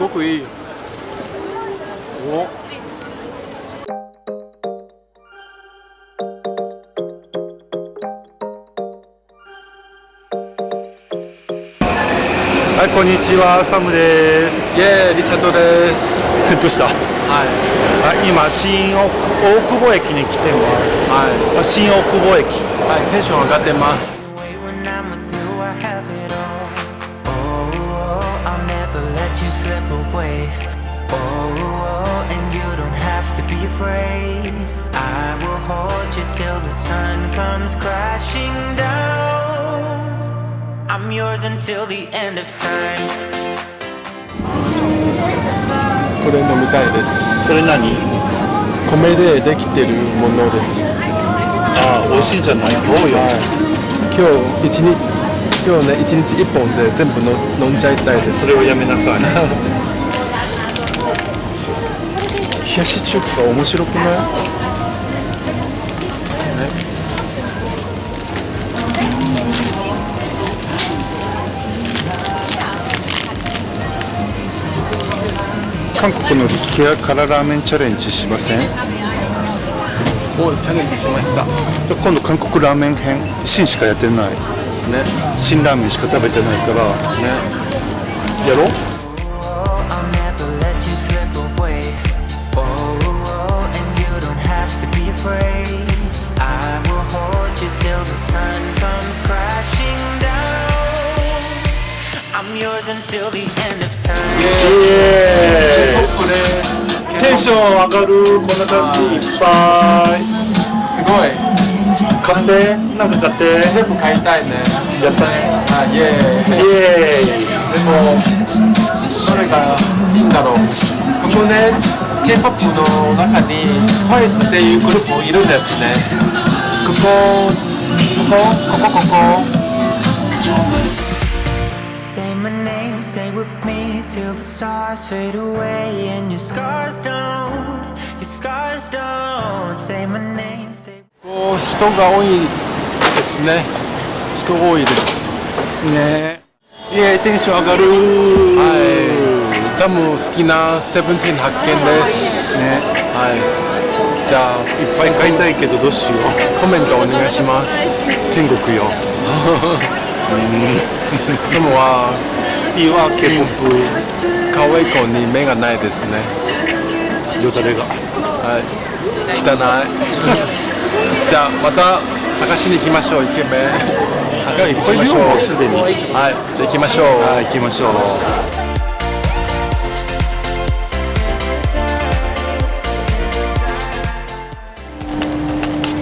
ごくいいおはい、こんにちは、サムです。イエーイリチャードです どうした？はいあ、今新大大久保駅に来てます。はあ新大久保駅。い、はい、テンション上がってます let you slip away. Oh, and you don't have to be afraid. I will hold you till the sun comes crashing down. I'm yours until the end of time. これ飲みたいですそれ何？米でできてるものですあ、美味しいんじゃない？どうよ。今日一日今日ね一日一本で全部の飲んじゃいたいですそれをやめなさい。冷やし中華面白くない？韓国の激辛ラーメンチャレンジしません？もうチャレンジしました今度韓国ラーメン編？新しかやってないね。辛ラーメンしか食べてないからね。やろう。テンション上がる。こんな感じ。いっぱい。すごい。買ってなんか買って全部買いたいねやったねあイエーイイエーイでもどれがいいんだろうここね K-POP の中に TWICE っていうグループいるんですねここここここここ Say my name, stay with me till the stars fade away and your scars don't, your scars don't. Say my name, stay. 人が多いですね。人多いですね。イエーイテンション上がる。はい。ザム好きなセブンティーン発見です。ね。はい。じゃあいっぱい買いたいけどどうしよう。コメントお願いします。天国よ。ザムはいいわ K-POP 可愛い子に目がないですね。よだれが。はい。汚い じゃあまた探しに行きましょうイケメン。いっぱいいるよもうすでにはいじゃあ行きましょう。はい行きましょう。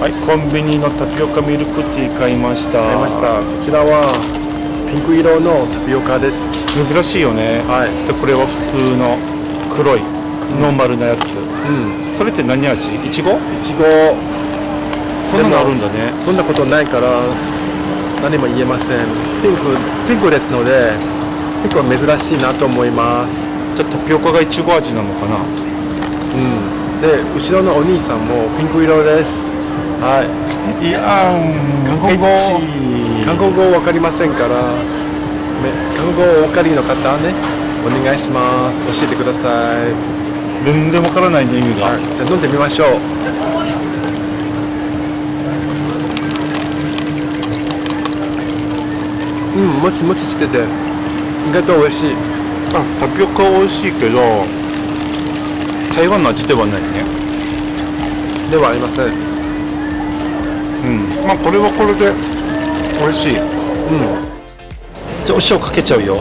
はい、コンビニのタピオカミルクティー買いました。買いました。こちらはピンク色のタピオカです。珍しいよね、はい。でこれは普通の黒いノーマルなやつ、うん。それって何味？いちごいちごそんなのあるんだね。そんなことないから何も言えません。ピンクピンクですので結構珍しいなと思います。じゃあタピオカがいちご味なのかな？うん。で後ろのお兄さんもピンク色です。はい。いやー韓国語。韓国語わかりませんから、ね、韓国語お分かりの方ねお願いします。教えてください、全然わからないね意味が、はい、じゃあ飲んでみましょううんもちもちしてて。意外と美味しい。あタピオカは美味しいけど台湾の味ではないね。ではありません。うん。まあこれはこれで美味しい。うん。じゃあお塩かけちゃうよ。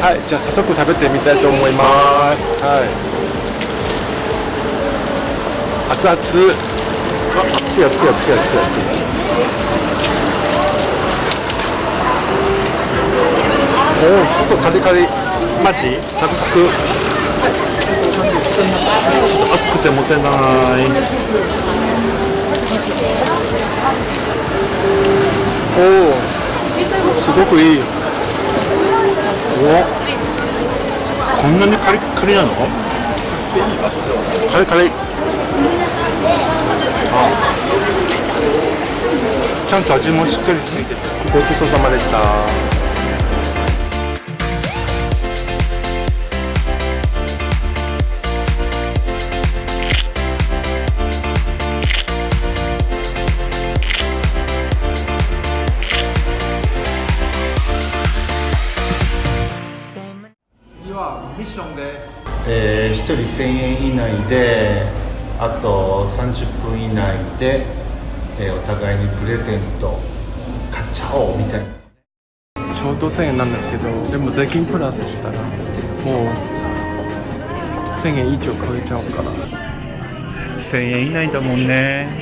はい、じゃあ早速食べてみたいと思います。はい。熱々。あ熱い熱い熱い熱い熱いおお、外カリカリ。マジ？サクサク。熱くて持てないおお、すごくいい。こんなにカリッカリなの？カリカリ。ちゃゃんと味もしっかりついててごちそうさまでした。次はミッションです。えー、1人1000円以内であと30分以内で、えーお互いにプレゼント買っちゃおうみたいな。ちょうど1000円なんですけどでも税金プラスしたらもう1000円以上超えちゃうから。1000円以内だもんね